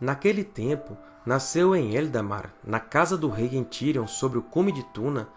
Naquele tempo, nasceu em Eldamar, na casa do rei em Tirion, sobre o cume de Tuna,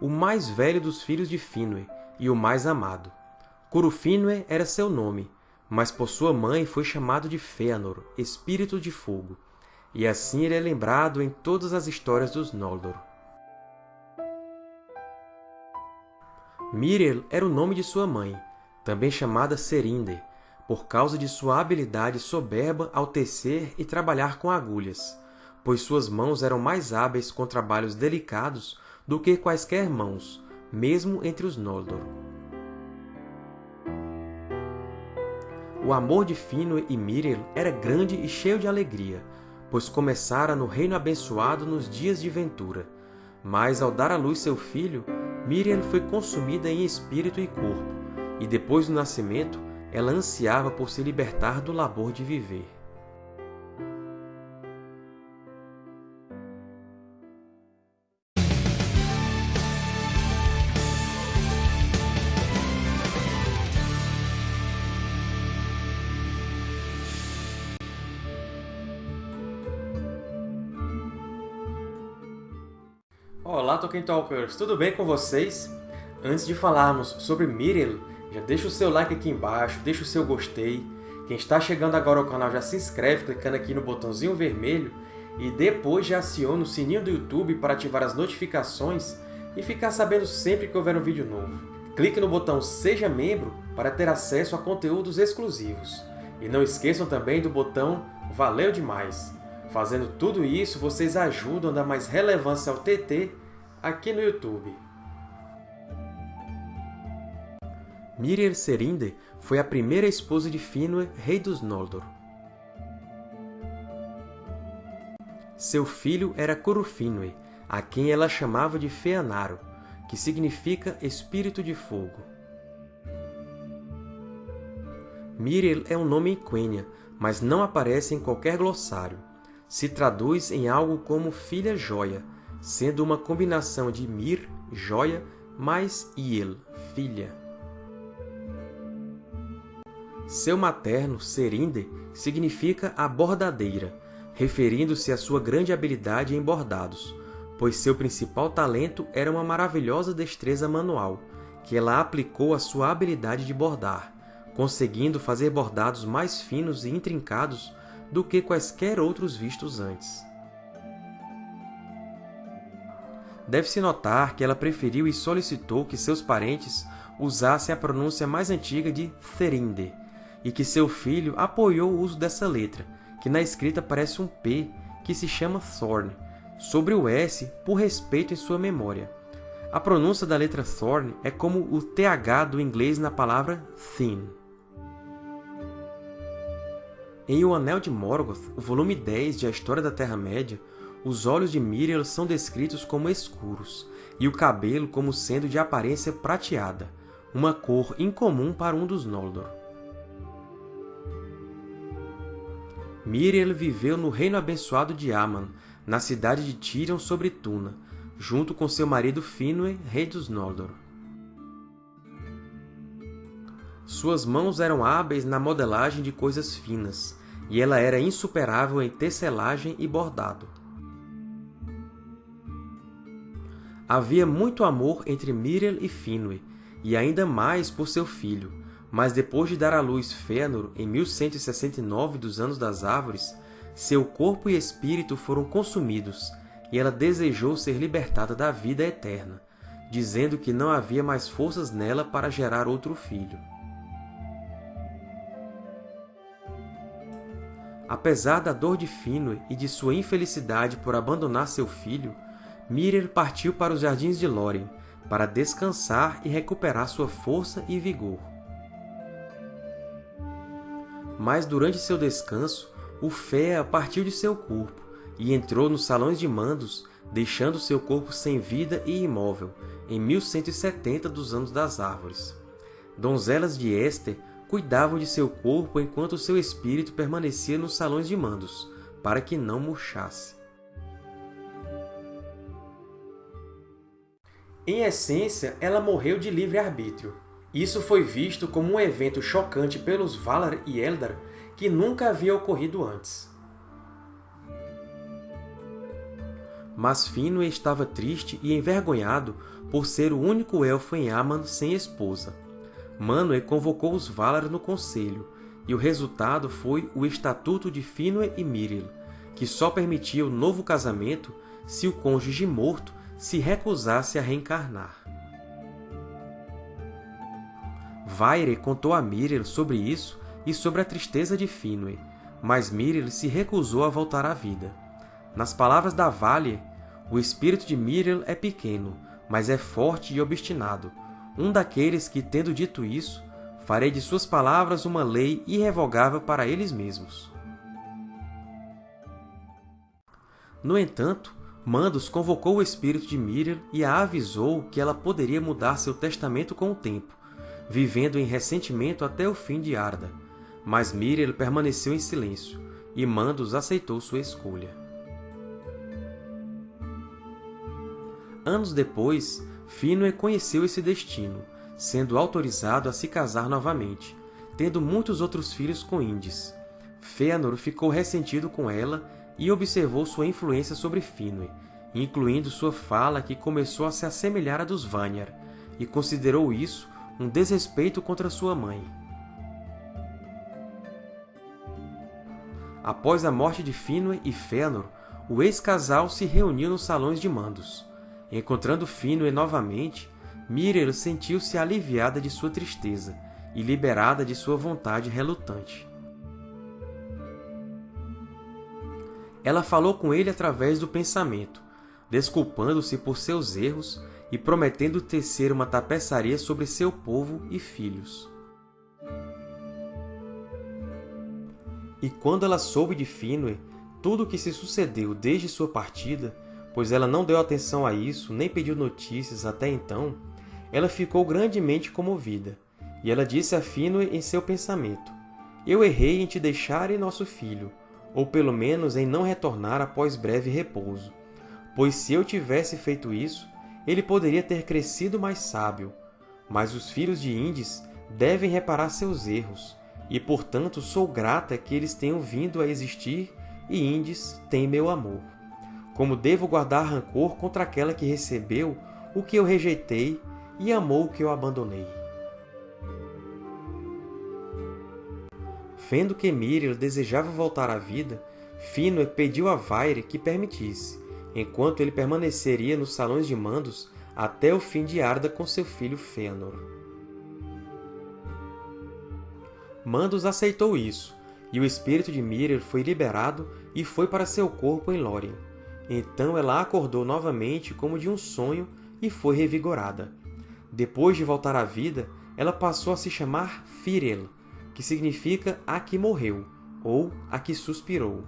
o mais velho dos filhos de Finwë e o mais amado. Curufínue era seu nome, mas por sua mãe foi chamado de Fëanor, Espírito de Fogo, e assim ele é lembrado em todas as histórias dos Noldor. Miriel era o nome de sua mãe, também chamada Serinder, por causa de sua habilidade soberba ao tecer e trabalhar com agulhas, pois suas mãos eram mais hábeis com trabalhos delicados do que quaisquer mãos, mesmo entre os Noldor. O amor de Finwë e Miriel era grande e cheio de alegria, pois começara no Reino Abençoado nos dias de ventura. Mas, ao dar à luz seu filho, Miriel foi consumida em espírito e corpo, e depois do nascimento, ela ansiava por se libertar do labor de viver. Olá, Tolkien Talkers! Tudo bem com vocês? Antes de falarmos sobre Miriel, já deixa o seu like aqui embaixo, deixa o seu gostei. Quem está chegando agora ao canal já se inscreve clicando aqui no botãozinho vermelho e depois já aciona o sininho do YouTube para ativar as notificações e ficar sabendo sempre que houver um vídeo novo. Clique no botão Seja Membro para ter acesso a conteúdos exclusivos. E não esqueçam também do botão Valeu Demais! Fazendo tudo isso, vocês ajudam a dar mais relevância ao TT aqui no YouTube. Miriel Serinde foi a primeira esposa de Finwë, rei dos Noldor. Seu filho era Curufínwë, a quem ela chamava de Feanaro, que significa Espírito de Fogo. Miriel é um nome em Quenya, mas não aparece em qualquer glossário. Se traduz em algo como Filha Joia, sendo uma combinação de Mir, joia, mais Iel, filha. Seu materno, Serinde, significa a bordadeira, referindo-se à sua grande habilidade em bordados, pois seu principal talento era uma maravilhosa destreza manual, que ela aplicou à sua habilidade de bordar, conseguindo fazer bordados mais finos e intrincados do que quaisquer outros vistos antes. Deve-se notar que ela preferiu e solicitou que seus parentes usassem a pronúncia mais antiga de Therinde, e que seu filho apoiou o uso dessa letra, que na escrita parece um P, que se chama Thorn, sobre o S por respeito em sua memória. A pronúncia da letra Thorn é como o TH do inglês na palavra thin. Em O Anel de Morgoth, volume 10 de A História da Terra-média, os olhos de Miriel são descritos como escuros, e o cabelo como sendo de aparência prateada, uma cor incomum para um dos Noldor. Miriel viveu no Reino Abençoado de Aman, na cidade de Tirion sobre Tuna, junto com seu marido Finwë, rei dos Noldor. Suas mãos eram hábeis na modelagem de coisas finas, e ela era insuperável em tecelagem e bordado. Havia muito amor entre Miriel e Finwë, e ainda mais por seu filho, mas depois de dar à luz Fëanor em 1169 dos Anos das Árvores, seu corpo e espírito foram consumidos, e ela desejou ser libertada da vida eterna, dizendo que não havia mais forças nela para gerar outro filho. Apesar da dor de Finwë e de sua infelicidade por abandonar seu filho, Miriel partiu para os Jardins de Lórien, para descansar e recuperar sua força e vigor. Mas durante seu descanso, o Fea partiu de seu corpo e entrou nos Salões de Mandos, deixando seu corpo sem vida e imóvel, em 1170 dos Anos das Árvores. Donzelas de Éster cuidavam de seu corpo enquanto seu espírito permanecia nos Salões de Mandos, para que não murchasse. Em essência, ela morreu de livre-arbítrio, isso foi visto como um evento chocante pelos Valar e Eldar que nunca havia ocorrido antes. mas Finwë estava triste e envergonhado por ser o único elfo em Aman sem esposa. Manwë convocou os Valar no conselho, e o resultado foi o Estatuto de Finwë e Miriel, que só permitia o novo casamento se o cônjuge morto se recusasse a reencarnar. Vaire contou a Miriel sobre isso e sobre a tristeza de Finwë, mas Miriel se recusou a voltar à vida. Nas palavras da Valle, o espírito de Miriel é pequeno, mas é forte e obstinado, um daqueles que, tendo dito isso, farei de suas palavras uma lei irrevogável para eles mesmos. No entanto, Mandos convocou o espírito de Miriel e a avisou que ela poderia mudar seu testamento com o tempo, vivendo em ressentimento até o fim de Arda. Mas Miriel permaneceu em silêncio, e Mandos aceitou sua escolha. Anos depois, Finwë conheceu esse destino, sendo autorizado a se casar novamente, tendo muitos outros filhos com Indis. Fëanor ficou ressentido com ela e observou sua influência sobre Finwë, incluindo sua fala que começou a se assemelhar à dos Vanyar, e considerou isso um desrespeito contra sua mãe. Após a morte de Finwë e Fëanor, o ex-casal se reuniu nos Salões de Mandos. Encontrando Finwë novamente, Miriel sentiu-se aliviada de sua tristeza e liberada de sua vontade relutante. Ela falou com ele através do pensamento, desculpando-se por seus erros e prometendo tecer uma tapeçaria sobre seu povo e filhos. E quando ela soube de Finwë, tudo o que se sucedeu desde sua partida, pois ela não deu atenção a isso nem pediu notícias até então, ela ficou grandemente comovida, e ela disse a Finwë em seu pensamento, Eu errei em te deixar e nosso filho, ou pelo menos em não retornar após breve repouso. Pois se eu tivesse feito isso, ele poderia ter crescido mais sábio. Mas os filhos de Indis devem reparar seus erros, e portanto sou grata que eles tenham vindo a existir e Indis tem meu amor. Como devo guardar rancor contra aquela que recebeu o que eu rejeitei e amou o que eu abandonei. Vendo que Miriel desejava voltar à vida, Finwë pediu a Vaire que permitisse, enquanto ele permaneceria nos Salões de Mandos até o fim de Arda com seu filho Fëanor. Mandos aceitou isso, e o espírito de Miriel foi liberado e foi para seu corpo em Lórien. Então ela acordou novamente como de um sonho e foi revigorada. Depois de voltar à vida, ela passou a se chamar Firel, que significa a que morreu, ou a que suspirou.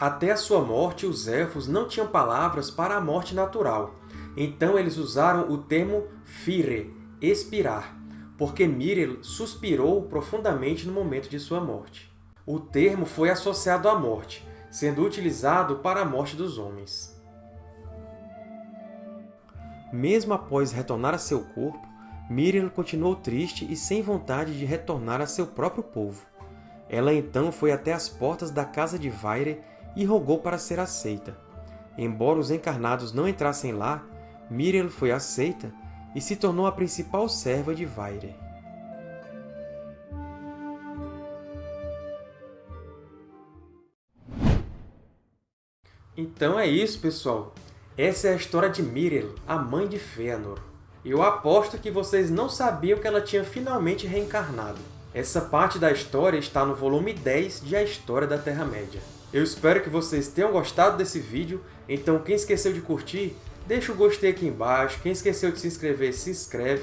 Até a sua morte, os Elfos não tinham palavras para a morte natural, então eles usaram o termo Fire, expirar, porque Miriel suspirou profundamente no momento de sua morte. O termo foi associado à morte, sendo utilizado para a morte dos homens. Mesmo após retornar a seu corpo, Miriel continuou triste e sem vontade de retornar a seu próprio povo. Ela então foi até as portas da casa de Vaire e rogou para ser aceita. Embora os encarnados não entrassem lá, Miriel foi aceita e se tornou a principal serva de Vaire. Então é isso, pessoal! Essa é a história de Miriel, a mãe de Fëanor. Eu aposto que vocês não sabiam que ela tinha finalmente reencarnado. Essa parte da história está no volume 10 de A História da Terra-média. Eu espero que vocês tenham gostado desse vídeo, então quem esqueceu de curtir, Deixa o gostei aqui embaixo, quem esqueceu de se inscrever, se inscreve,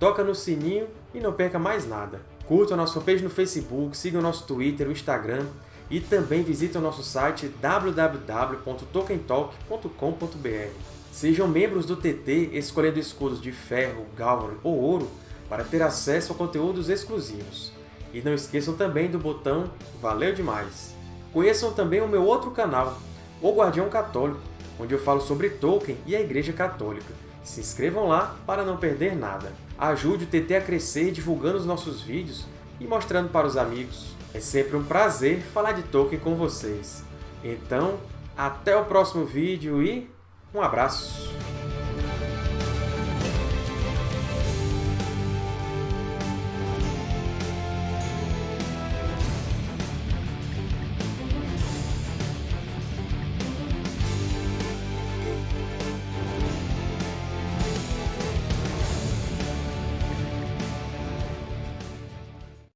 toca no sininho e não perca mais nada. Curta a nossa fanpage no Facebook, siga o nosso Twitter, o Instagram e também visite o nosso site www.tokentalk.com.br. Sejam membros do TT escolhendo escudos de ferro, galvan ou ouro para ter acesso a conteúdos exclusivos. E não esqueçam também do botão Valeu Demais! Conheçam também o meu outro canal, O Guardião Católico, onde eu falo sobre Tolkien e a Igreja Católica. Se inscrevam lá para não perder nada. Ajude o TT a crescer divulgando os nossos vídeos e mostrando para os amigos. É sempre um prazer falar de Tolkien com vocês. Então, até o próximo vídeo e um abraço!